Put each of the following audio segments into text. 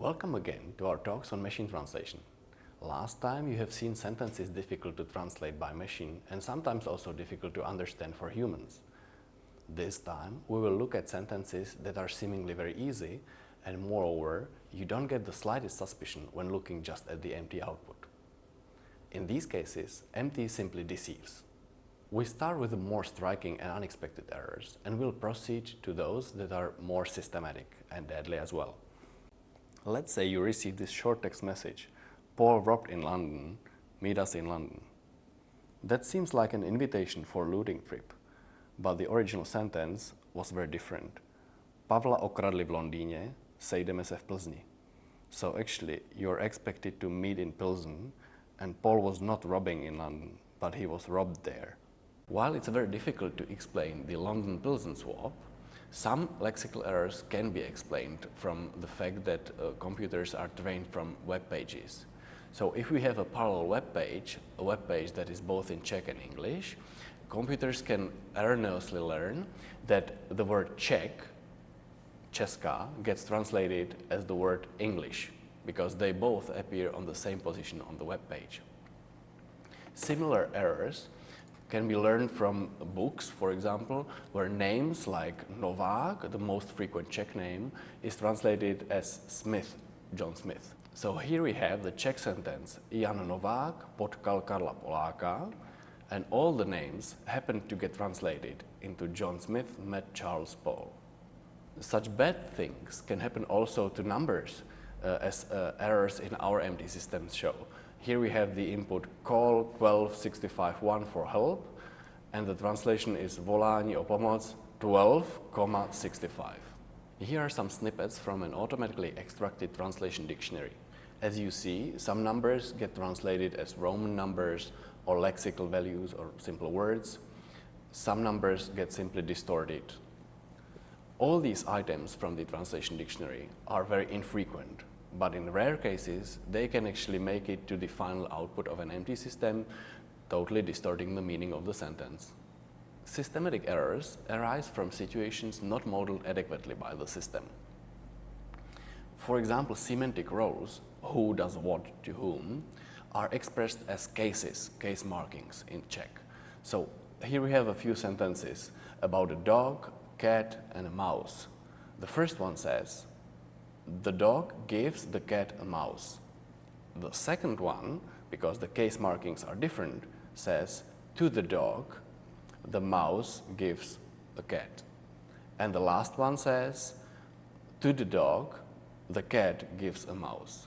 Welcome again to our talks on machine translation. Last time you have seen sentences difficult to translate by machine and sometimes also difficult to understand for humans. This time we will look at sentences that are seemingly very easy and moreover you don't get the slightest suspicion when looking just at the MT output. In these cases, MT simply deceives. We start with the more striking and unexpected errors and we'll proceed to those that are more systematic and deadly as well. Let's say you receive this short text message, Paul robbed in London, meet us in London. That seems like an invitation for a looting trip, but the original sentence was very different. Pavla okradli v Londýně, sejdeme se v Plzni. So actually, you're expected to meet in Pilsen, and Paul was not robbing in London, but he was robbed there. While it's very difficult to explain the London-Pilsen swap, some lexical errors can be explained from the fact that uh, computers are trained from web pages. So if we have a parallel web page, a web page that is both in Czech and English, computers can erroneously learn that the word Czech, Česká, gets translated as the word English because they both appear on the same position on the web page. Similar errors can be learned from books, for example, where names like Novak, the most frequent Czech name, is translated as Smith, John Smith. So here we have the Czech sentence, Jan Novák potkal Karla Poláka, and all the names happen to get translated into John Smith met Charles Paul. Such bad things can happen also to numbers, uh, as uh, errors in our MT systems show. Here we have the input call 12651 for help and the translation is volání o pomoc 12,65. Here are some snippets from an automatically extracted translation dictionary. As you see, some numbers get translated as Roman numbers or lexical values or simple words. Some numbers get simply distorted. All these items from the translation dictionary are very infrequent but in rare cases, they can actually make it to the final output of an MT system, totally distorting the meaning of the sentence. Systematic errors arise from situations not modeled adequately by the system. For example, semantic roles, who does what to whom, are expressed as cases, case markings in Czech. So here we have a few sentences about a dog, cat and a mouse. The first one says, the dog gives the cat a mouse. The second one, because the case markings are different, says to the dog, the mouse gives the cat. And the last one says, to the dog, the cat gives a mouse.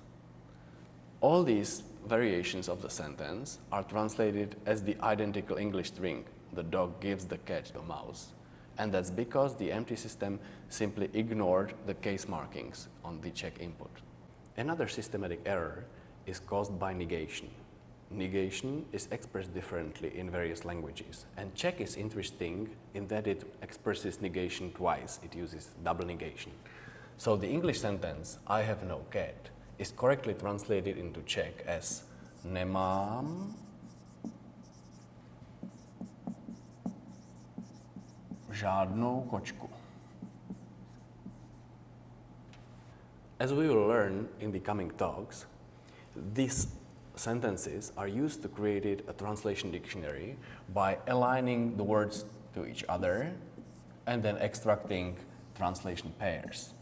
All these variations of the sentence are translated as the identical English string, the dog gives the cat the mouse and that's because the MT system simply ignored the case markings on the Czech input. Another systematic error is caused by negation. Negation is expressed differently in various languages and Czech is interesting in that it expresses negation twice, it uses double negation. So the English sentence, I have no cat, is correctly translated into Czech as nemám žádnou kočku. As we will learn in the coming talks, these sentences are used to create a translation dictionary by aligning the words to each other and then extracting translation pairs.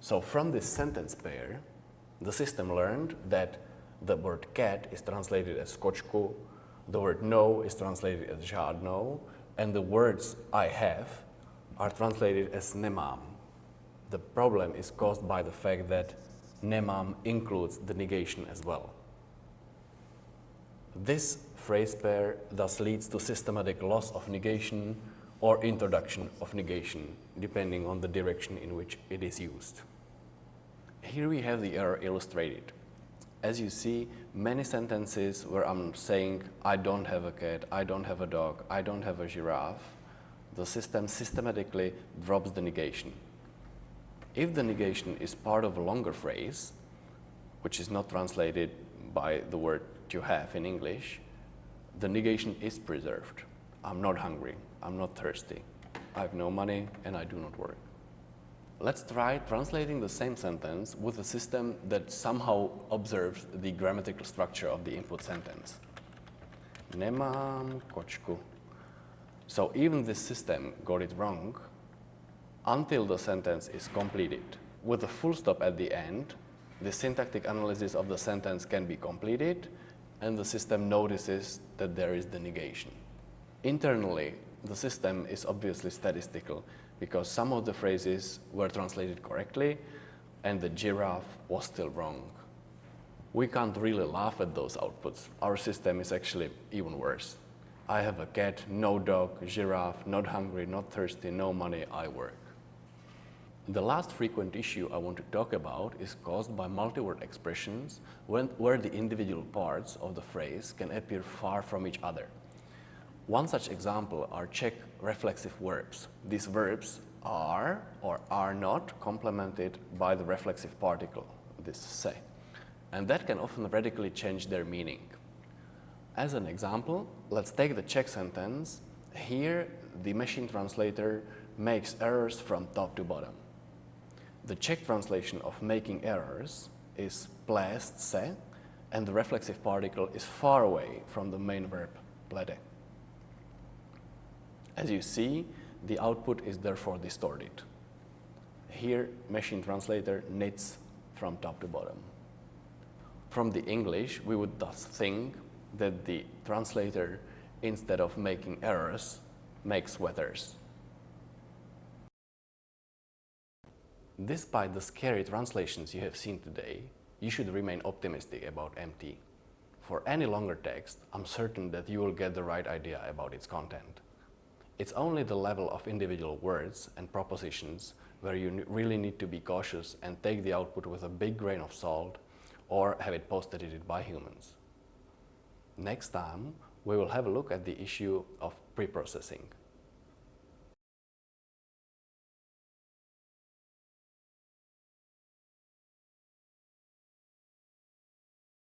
So from this sentence pair, the system learned that the word cat is translated as kočku the word no is translated as žádnou, and the words I have are translated as nemám. The problem is caused by the fact that nemám includes the negation as well. This phrase pair thus leads to systematic loss of negation or introduction of negation, depending on the direction in which it is used. Here we have the error illustrated as you see, many sentences where I'm saying, I don't have a cat, I don't have a dog, I don't have a giraffe, the system systematically drops the negation. If the negation is part of a longer phrase, which is not translated by the word to have in English, the negation is preserved. I'm not hungry, I'm not thirsty, I have no money and I do not work. Let's try translating the same sentence with a system that somehow observes the grammatical structure of the input sentence. Nemám kočku. So even this system got it wrong until the sentence is completed. With a full stop at the end, the syntactic analysis of the sentence can be completed and the system notices that there is the negation. Internally, the system is obviously statistical because some of the phrases were translated correctly and the giraffe was still wrong. We can't really laugh at those outputs. Our system is actually even worse. I have a cat, no dog, giraffe, not hungry, not thirsty, no money, I work. The last frequent issue I want to talk about is caused by multi-word expressions when, where the individual parts of the phrase can appear far from each other. One such example are Czech reflexive verbs. These verbs are or are not complemented by the reflexive particle, this se, and that can often radically change their meaning. As an example, let's take the Czech sentence. Here, the machine translator makes errors from top to bottom. The Czech translation of making errors is plést se, and the reflexive particle is far away from the main verb plete. As you see, the output is therefore distorted. Here, machine translator knits from top to bottom. From the English, we would thus think that the translator, instead of making errors, makes weathers. Despite the scary translations you have seen today, you should remain optimistic about MT. For any longer text, I'm certain that you will get the right idea about its content. It's only the level of individual words and propositions where you really need to be cautious and take the output with a big grain of salt or have it post-edited by humans. Next time, we will have a look at the issue of pre-processing.